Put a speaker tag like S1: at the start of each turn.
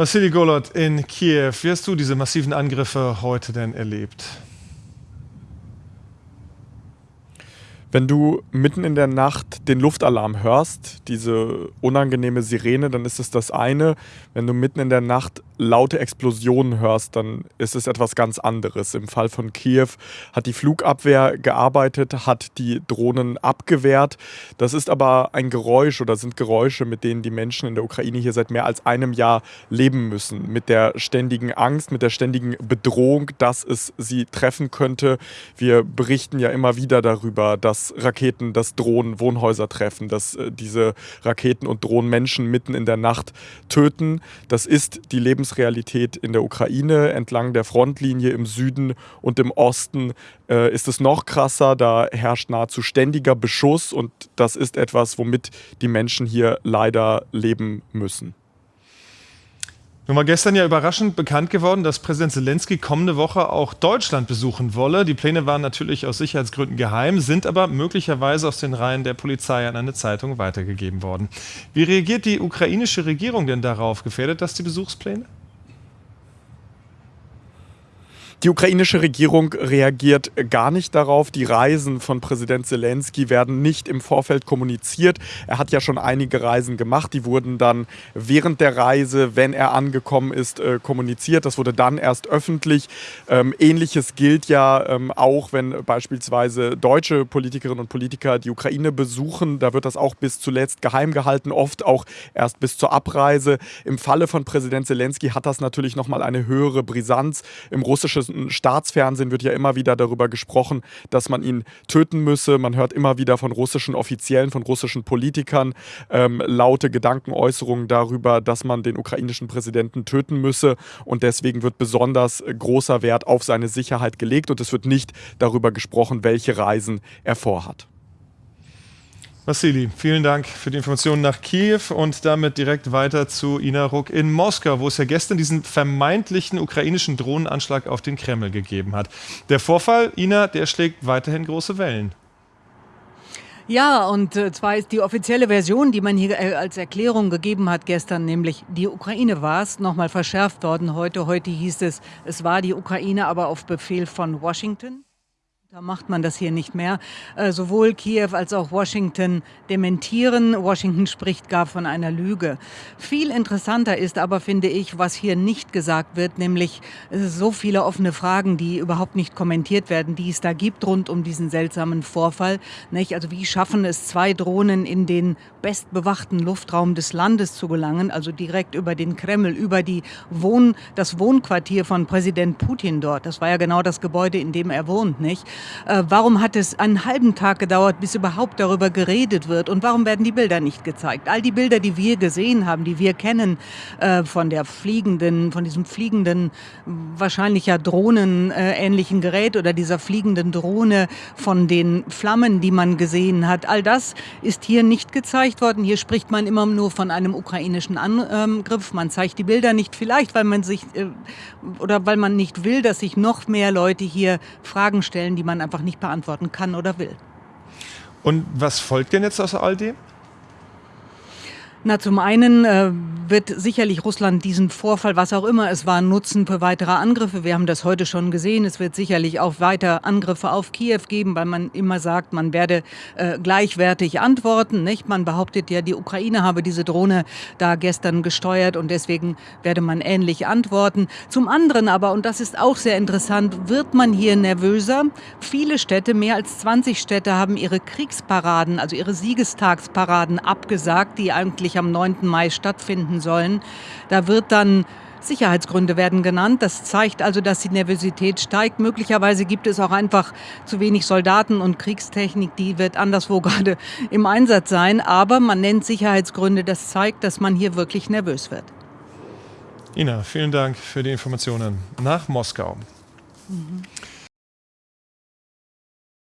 S1: Vassili Golot in Kiew, wie hast du diese massiven Angriffe heute denn erlebt?
S2: Wenn du mitten in der Nacht den Luftalarm hörst, diese unangenehme Sirene, dann ist es das eine. Wenn du mitten in der Nacht laute Explosionen hörst, dann ist es etwas ganz anderes. Im Fall von Kiew hat die Flugabwehr gearbeitet, hat die Drohnen abgewehrt. Das ist aber ein Geräusch oder sind Geräusche, mit denen die Menschen in der Ukraine hier seit mehr als einem Jahr leben müssen. Mit der ständigen Angst, mit der ständigen Bedrohung, dass es sie treffen könnte. Wir berichten ja immer wieder darüber, dass dass Raketen, dass Drohnen Wohnhäuser treffen, dass äh, diese Raketen und Drohnen Menschen mitten in der Nacht töten. Das ist die Lebensrealität in der Ukraine. Entlang der Frontlinie im Süden und im Osten äh, ist es noch krasser. Da herrscht nahezu ständiger Beschuss und das ist etwas, womit die Menschen hier leider leben müssen.
S1: Nun war gestern ja überraschend bekannt geworden, dass Präsident Zelensky kommende Woche auch Deutschland besuchen wolle. Die Pläne waren natürlich aus Sicherheitsgründen geheim, sind aber möglicherweise aus den Reihen der Polizei an eine Zeitung weitergegeben worden. Wie reagiert die ukrainische Regierung denn darauf? Gefährdet das die Besuchspläne?
S2: Die ukrainische Regierung reagiert gar nicht darauf. Die Reisen von Präsident Zelensky werden nicht im Vorfeld kommuniziert. Er hat ja schon einige Reisen gemacht. Die wurden dann während der Reise, wenn er angekommen ist, äh, kommuniziert. Das wurde dann erst öffentlich. Ähm, Ähnliches gilt ja ähm, auch, wenn beispielsweise deutsche Politikerinnen und Politiker die Ukraine besuchen. Da wird das auch bis zuletzt geheim gehalten, oft auch erst bis zur Abreise. Im Falle von Präsident Zelensky hat das natürlich nochmal eine höhere Brisanz. Im russischen Staatsfernsehen wird ja immer wieder darüber gesprochen, dass man ihn töten müsse. Man hört immer wieder von russischen Offiziellen, von russischen Politikern ähm, laute Gedankenäußerungen darüber, dass man den ukrainischen Präsidenten töten müsse. Und deswegen wird besonders großer Wert auf seine Sicherheit gelegt und es wird nicht darüber gesprochen, welche Reisen er vorhat.
S1: Vassili, vielen Dank für die Informationen nach Kiew und damit direkt weiter zu Ina Ruck in Moskau, wo es ja gestern diesen vermeintlichen ukrainischen Drohnenanschlag auf den Kreml gegeben hat. Der Vorfall, Ina, der schlägt weiterhin große Wellen.
S3: Ja, und äh, zwar ist die offizielle Version, die man hier äh, als Erklärung gegeben hat gestern, nämlich die Ukraine war es, nochmal verschärft worden heute. Heute hieß es, es war die Ukraine, aber auf Befehl von Washington. Da macht man das hier nicht mehr. Äh, sowohl Kiew als auch Washington dementieren. Washington spricht gar von einer Lüge. Viel interessanter ist aber, finde ich, was hier nicht gesagt wird, nämlich so viele offene Fragen, die überhaupt nicht kommentiert werden, die es da gibt rund um diesen seltsamen Vorfall. Nicht? Also wie schaffen es zwei Drohnen in den bestbewachten Luftraum des Landes zu gelangen, also direkt über den Kreml, über die Wohn das Wohnquartier von Präsident Putin dort. Das war ja genau das Gebäude, in dem er wohnt, nicht? Äh, warum hat es einen halben Tag gedauert, bis überhaupt darüber geredet wird? Und warum werden die Bilder nicht gezeigt? All die Bilder, die wir gesehen haben, die wir kennen, äh, von der fliegenden, von diesem fliegenden, wahrscheinlich ja drohnenähnlichen Gerät oder dieser fliegenden Drohne, von den Flammen, die man gesehen hat, all das ist hier nicht gezeigt worden. Hier spricht man immer nur von einem ukrainischen Angriff. Man zeigt die Bilder nicht, vielleicht weil man sich äh, oder weil man nicht will, dass sich noch mehr Leute hier Fragen stellen, die man einfach nicht beantworten kann oder will.
S1: Und was folgt denn jetzt aus all dem?
S3: Na, zum einen äh, wird sicherlich Russland diesen Vorfall, was auch immer es war, nutzen für weitere Angriffe. Wir haben das heute schon gesehen. Es wird sicherlich auch weiter Angriffe auf Kiew geben, weil man immer sagt, man werde äh, gleichwertig antworten. Nicht? Man behauptet ja, die Ukraine habe diese Drohne da gestern gesteuert und deswegen werde man ähnlich antworten. Zum anderen aber, und das ist auch sehr interessant, wird man hier nervöser. Viele Städte, mehr als 20 Städte, haben ihre Kriegsparaden, also ihre Siegestagsparaden abgesagt, die eigentlich am 9. Mai stattfinden sollen. Da wird dann Sicherheitsgründe werden genannt. Das zeigt also, dass die Nervosität steigt. Möglicherweise gibt es auch einfach zu wenig Soldaten und Kriegstechnik, die wird anderswo gerade im Einsatz sein. Aber man nennt Sicherheitsgründe. Das zeigt, dass man hier wirklich nervös wird.
S1: Ina, vielen Dank für die Informationen nach Moskau. Mhm.